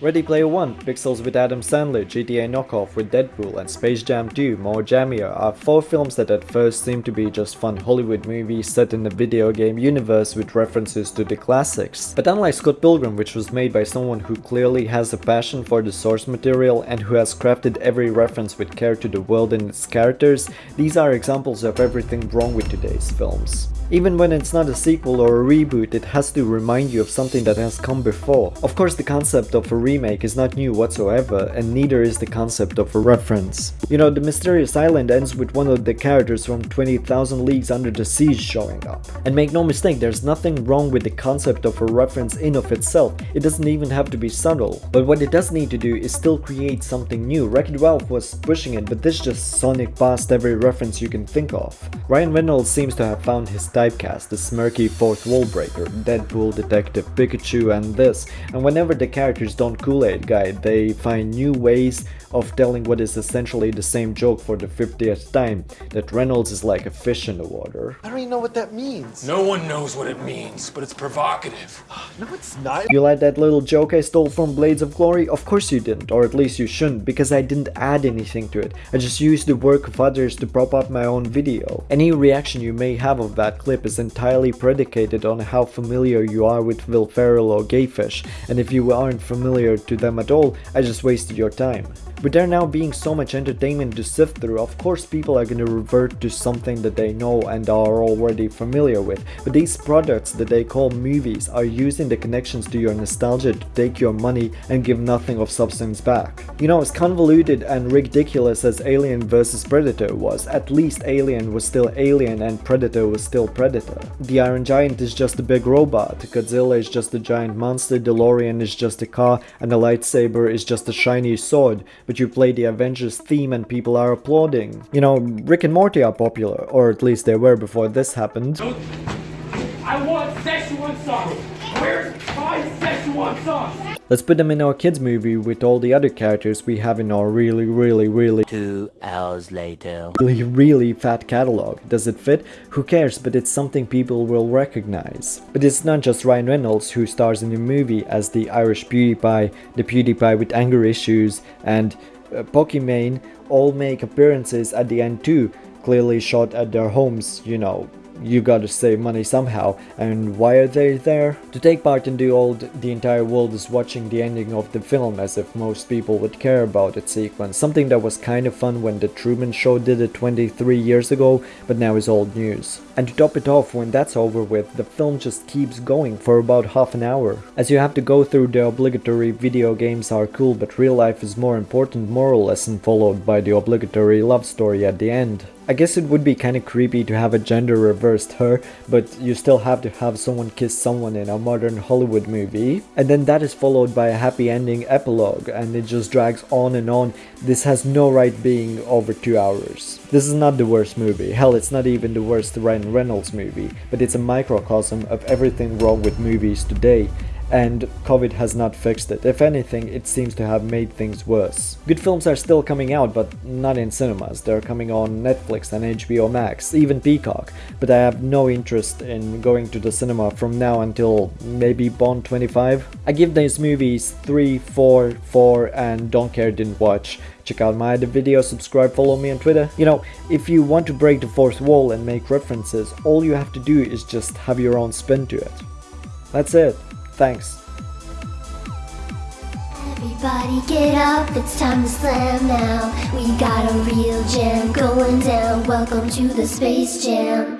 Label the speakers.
Speaker 1: Ready Player One, Pixels with Adam Sandler, GTA Knockoff with Deadpool, and Space Jam 2, More Jammier are four films that at first seem to be just fun Hollywood movies set in a video game universe with references to the classics. But unlike Scott Pilgrim, which was made by someone who clearly has a passion for the source material and who has crafted every reference with care to the world and its characters, these are examples of everything wrong with today's films. Even when it's not a sequel or a reboot, it has to remind you of something that has come before. Of course, the concept of a remake is not new whatsoever, and neither is the concept of a reference. You know, the mysterious island ends with one of the characters from 20,000 Leagues Under the Sea showing up. And make no mistake, there's nothing wrong with the concept of a reference in of itself, it doesn't even have to be subtle. But what it does need to do is still create something new. Wreck-It Ralph was pushing it, but this just sonic past every reference you can think of. Ryan Reynolds seems to have found his typecast, the smirky fourth wall breaker, Deadpool, Detective Pikachu and this, and whenever the characters don't Kool-Aid guy, they find new ways of telling what is essentially the same joke for the 50th time, that Reynolds is like a fish in the water.
Speaker 2: I don't even know what that means.
Speaker 3: No one knows what it means, but it's provocative.
Speaker 2: No, it's not.
Speaker 1: You like that little joke I stole from Blades of Glory? Of course you didn't, or at least you shouldn't, because I didn't add anything to it. I just used the work of others to prop up my own video. Any reaction you may have of that clip is entirely predicated on how familiar you are with Will Ferrell or Gayfish, and if you aren't familiar to them at all, I just wasted your time. With there now being so much entertainment to sift through, of course people are going to revert to something that they know and are already familiar with, but these products that they call movies are using the connections to your nostalgia to take your money and give nothing of substance back. You know, as convoluted and ridiculous as Alien vs Predator was, at least Alien was still Alien and Predator was still Predator. The Iron Giant is just a big robot, Godzilla is just a giant monster, DeLorean is just a car, and a lightsaber is just a shiny sword, but you play the Avengers theme and people are applauding. You know, Rick and Morty are popular, or at least they were before this happened.
Speaker 4: Where's my Szechuan sauce?
Speaker 1: Let's put them in our kids movie with all the other characters we have in our really really really
Speaker 5: Two hours later.
Speaker 1: really really fat catalog. Does it fit? Who cares but it's something people will recognize. But it's not just Ryan Reynolds who stars in the movie as the Irish PewDiePie, the PewDiePie with anger issues and uh, Pokimane all make appearances at the end too, clearly shot at their homes, you know, you gotta save money somehow. And why are they there? To take part in the old the entire world is watching the ending of the film as if most people would care about its sequence. Something that was kind of fun when the Truman Show did it 23 years ago, but now is old news. And to top it off, when that's over with, the film just keeps going for about half an hour. As you have to go through the obligatory video games are cool but real life is more important moral lesson followed by the obligatory love story at the end. I guess it would be kinda creepy to have a gender reversed her, but you still have to have someone kiss someone in a modern Hollywood movie. And then that is followed by a happy ending epilogue, and it just drags on and on. This has no right being over two hours. This is not the worst movie, hell it's not even the worst Ryan Reynolds movie, but it's a microcosm of everything wrong with movies today and COVID has not fixed it. If anything, it seems to have made things worse. Good films are still coming out, but not in cinemas. They're coming on Netflix and HBO Max, even Peacock, but I have no interest in going to the cinema from now until maybe Bond 25. I give these movies 3, 4, 4 and don't care didn't watch. Check out my other videos, subscribe, follow me on Twitter. You know, if you want to break the fourth wall and make references, all you have to do is just have your own spin to it. That's it. Thanks.
Speaker 6: Everybody get up, it's time to slam now. We got a real jam going down. Welcome to the Space Jam.